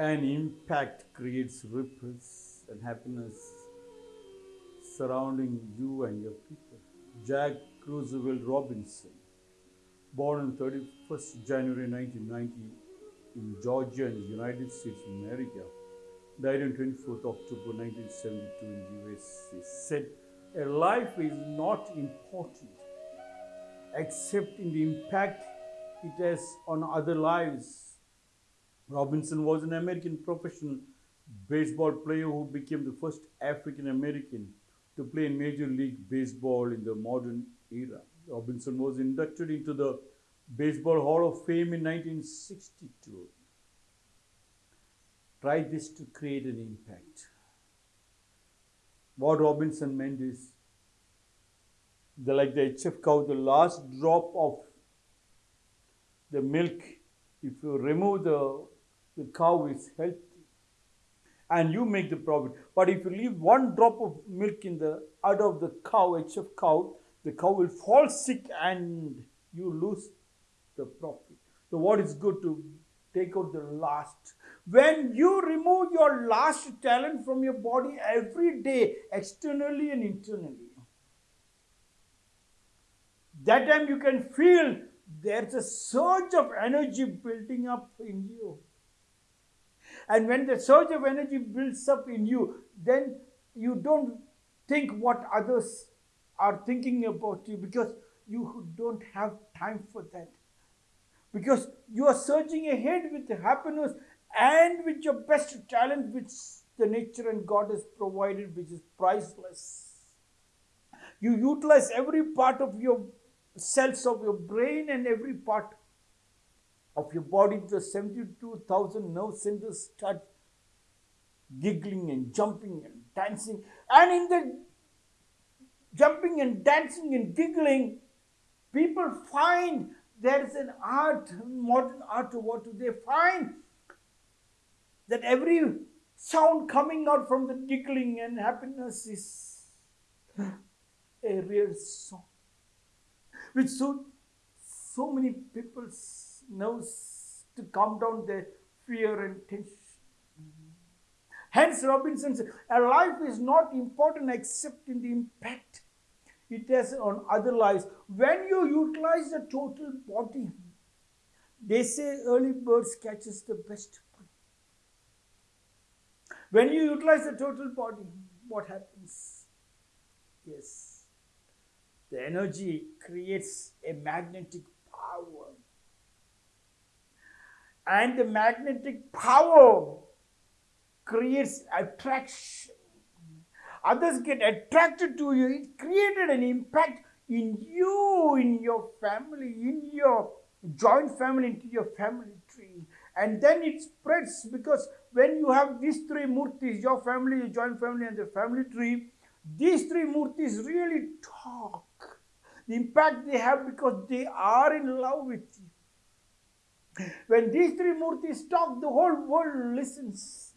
An impact creates ripples and happiness surrounding you and your people. Jack Roosevelt Robinson, born on 31st January 1990 in Georgia the United States of America, died on 24th October 1972 in the USA, said, A life is not important except in the impact it has on other lives. Robinson was an American professional baseball player who became the first African American to play in Major League Baseball in the modern era. Robinson was inducted into the Baseball Hall of Fame in 1962. Try this to create an impact. What Robinson meant is, the, like the HF cow, the last drop of the milk, if you remove the, the cow is healthy and you make the profit. But if you leave one drop of milk in the udder of the cow, HF cow, the cow will fall sick and you lose the profit. So what is good to take out the last. When you remove your last talent from your body every day, externally and internally, that time you can feel there's a surge of energy building up in you. And when the surge of energy builds up in you, then you don't think what others are thinking about you because you don't have time for that. Because you are surging ahead with happiness and with your best talent, which the nature and God has provided, which is priceless. You utilize every part of your cells of your brain and every part of your body. The 72,000 nerve centers start giggling and jumping and dancing. And in the jumping and dancing and giggling, people find there is an art, modern art, what do they find? That every sound coming out from the giggling and happiness is a real song, which so, so many people knows to calm down the fear and tension. Hence, Robinson said, a life is not important except in the impact it has on other lives. When you utilize the total body, they say early birds catches the best. When you utilize the total body, what happens? Yes, the energy creates a magnetic power. And the magnetic power creates attraction others get attracted to you. It created an impact in you, in your family, in your joint family, into your family tree. And then it spreads because when you have these three murtis, your family, your joint family, and the family tree, these three murtis really talk. The impact they have because they are in love with you. When these three murtis talk, the whole world listens.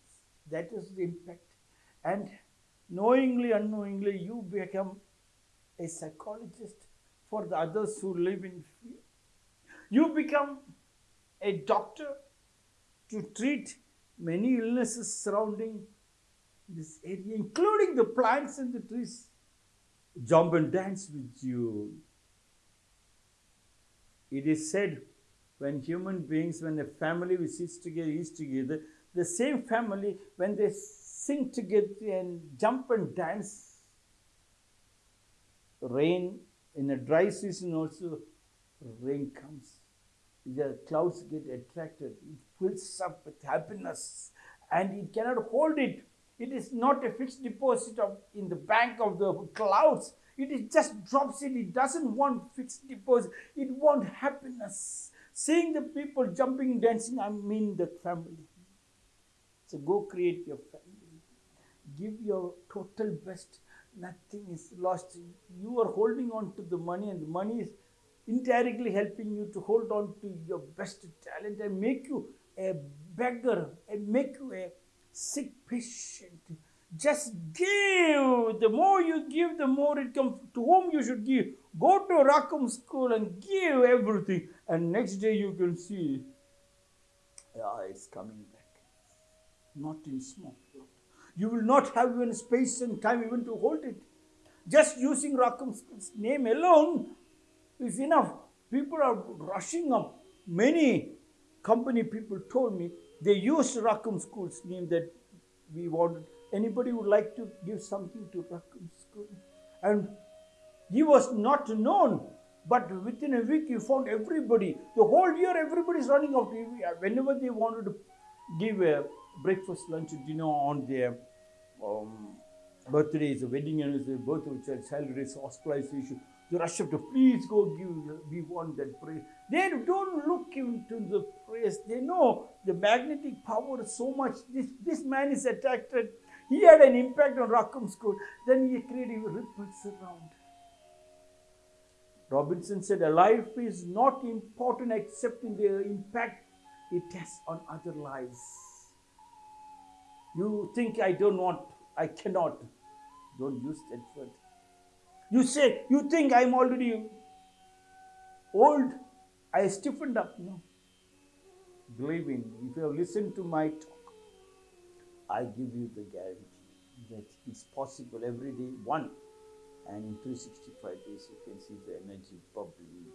That is the impact. And knowingly, unknowingly, you become a psychologist for the others who live in fear. You become a doctor to treat many illnesses surrounding this area, including the plants and the trees. Jump and dance with you. It is said when human beings, when a family sits together, is together, the same family, when they sing together and jump and dance. Rain in a dry season also, rain comes. The clouds get attracted. It fills up with happiness and it cannot hold it. It is not a fixed deposit of in the bank of the clouds. It is just drops in. It doesn't want fixed deposit. It wants happiness. Seeing the people jumping, dancing, I mean the family. So go create your family. Give your total best. Nothing is lost. You are holding on to the money and the money is indirectly helping you to hold on to your best talent and make you a beggar and make you a sick patient. Just give. The more you give the more it comes to whom you should give go to Rackham school and give everything and next day you can see yeah it's coming back not in small. You will not have even space and time even to hold it. Just using Rakam's name alone is enough. People are rushing up. Many company people told me they used Rakam School's name that we wanted. Anybody would like to give something to Rakam School? And he was not known, but within a week he found everybody. The whole year everybody is running out. Whenever they wanted to give a breakfast, lunch, dinner on their um, birthdays, wedding anniversary, birth of child, race, hospitalization, they rush up to please go give, we want that praise. They don't look into the praise. They know the magnetic power is so much. This, this man is attracted. He had an impact on Rackham School. Then he created ripples around. Robinson said, A life is not important except in the impact it has on other lives. You think I don't want, I cannot. Don't use that word. You say, You think I'm already old? I stiffened up. No. Believe in me. If you have listened to my talk, I give you the guarantee that it's possible every day, one. And in 365 days, you can see the energy bubbling,